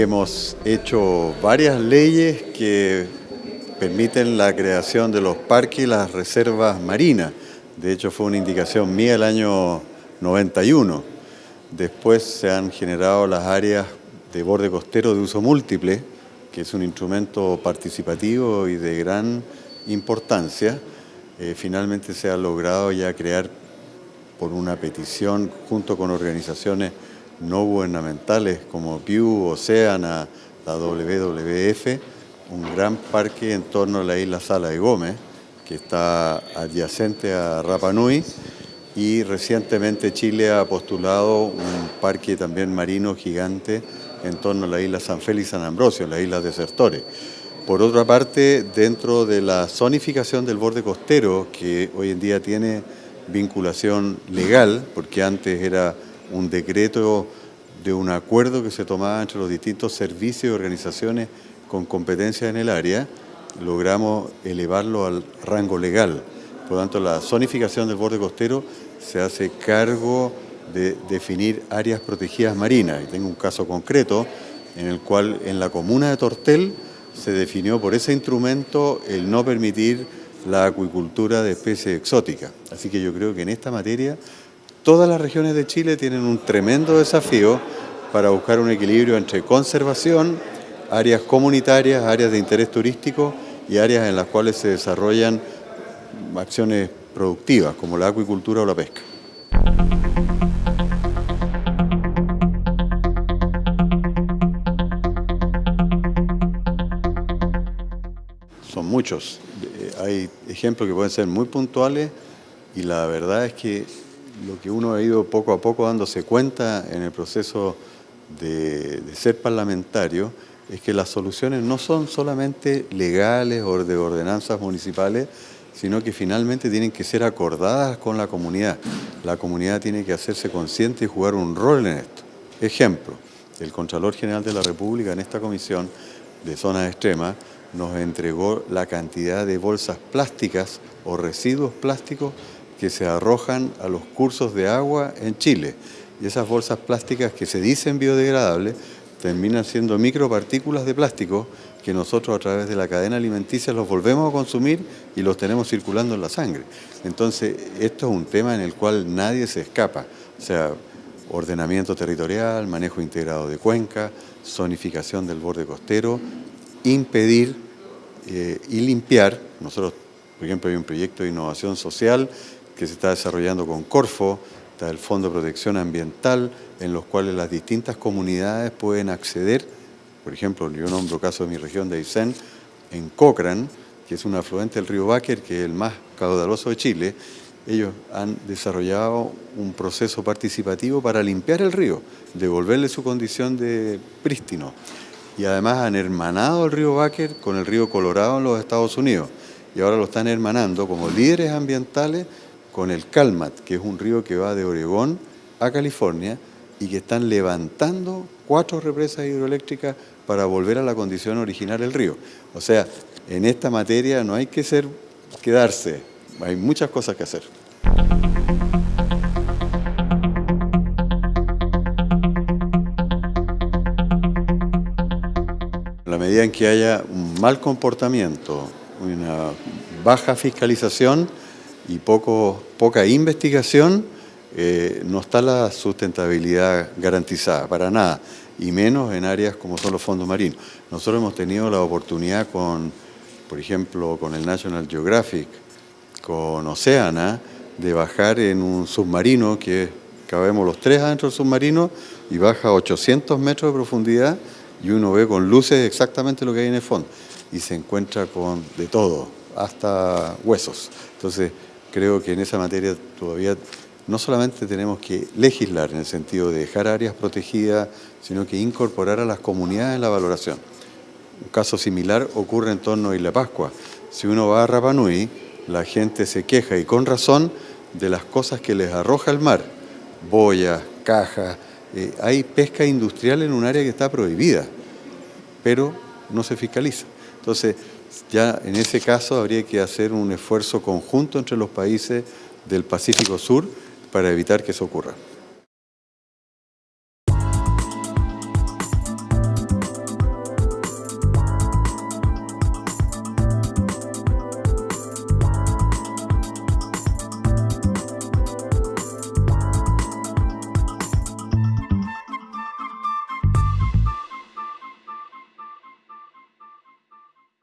hemos hecho varias leyes que permiten la creación de los parques y las reservas marinas. De hecho, fue una indicación mía el año 91. Después se han generado las áreas de borde costero de uso múltiple, que es un instrumento participativo y de gran importancia. Eh, finalmente se ha logrado ya crear por una petición junto con organizaciones no gubernamentales como Pew, Oceana, la WWF, un gran parque en torno a la isla Sala de Gómez, que está adyacente a Rapa Nui, y recientemente Chile ha postulado un parque también marino gigante en torno a la isla San Félix San Ambrosio, la isla Desertores. Por otra parte, dentro de la zonificación del borde costero, que hoy en día tiene vinculación legal, porque antes era un decreto de un acuerdo que se tomaba entre los distintos servicios y organizaciones con competencia en el área, logramos elevarlo al rango legal. Por lo tanto, la zonificación del borde costero se hace cargo de definir áreas protegidas marinas. Y tengo un caso concreto en el cual en la comuna de Tortel se definió por ese instrumento el no permitir la acuicultura de especies exóticas. Así que yo creo que en esta materia todas las regiones de Chile tienen un tremendo desafío para buscar un equilibrio entre conservación, áreas comunitarias, áreas de interés turístico y áreas en las cuales se desarrollan acciones productivas como la acuicultura o la pesca. Son muchos. Eh, hay ejemplos que pueden ser muy puntuales y la verdad es que lo que uno ha ido poco a poco dándose cuenta en el proceso de, ser parlamentario es que las soluciones no son solamente legales o de ordenanzas municipales, sino que finalmente tienen que ser acordadas con la comunidad. La comunidad tiene que hacerse consciente y jugar un rol en esto. Ejemplo, el Contralor General de la República en esta comisión de zonas extremas nos entregó la cantidad de bolsas plásticas o residuos plásticos que se arrojan a los cursos de agua en Chile. Y esas bolsas plásticas que se dicen biodegradables terminan siendo micropartículas de plástico que nosotros a través de la cadena alimenticia los volvemos a consumir y los tenemos circulando en la sangre. Entonces, esto es un tema en el cual nadie se escapa. O sea, ordenamiento territorial, manejo integrado de cuenca, zonificación del borde costero, impedir eh, y limpiar. Nosotros, por ejemplo, hay un proyecto de innovación social que se está desarrollando con Corfo, está el Fondo de Protección Ambiental, en los cuales las distintas comunidades pueden acceder, por ejemplo, yo nombro caso de mi región de Aysén, en Cochrane, que es un afluente del río Báquer, que es el más caudaloso de Chile, ellos han desarrollado un proceso participativo para limpiar el río, devolverle su condición de prístino. Y además han hermanado el río Báquer con el río Colorado en los Estados Unidos. Y ahora lo están hermanando como líderes ambientales con el Calmat, que es un río que va de Oregón a California y que están levantando cuatro represas hidroeléctricas para volver a la condición original del río. O sea, en esta materia no hay que ser, quedarse, hay muchas cosas que hacer. La medida en que haya un mal comportamiento, una baja fiscalización, y poco, poca investigación, eh, no está la sustentabilidad garantizada, para nada, y menos en áreas como son los fondos marinos. Nosotros hemos tenido la oportunidad con, por ejemplo, con el National Geographic, con Oceana, de bajar en un submarino que cabemos los tres adentro del submarino y baja a 800 metros de profundidad y uno ve con luces exactamente lo que hay en el fondo y se encuentra con de todo, hasta huesos. Entonces, creo que en esa materia todavía no solamente tenemos que legislar en el sentido de dejar áreas protegidas, sino que incorporar a las comunidades en la valoración. Un caso similar ocurre en torno a Isla Pascua. Si uno va a Rapanui, la gente se queja, y con razón, de las cosas que les arroja el mar. Boyas, cajas, eh, hay pesca industrial en un área que está prohibida, pero no se fiscaliza. Entonces, ya en ese caso habría que hacer un esfuerzo conjunto entre los países del Pacífico Sur para evitar que eso ocurra.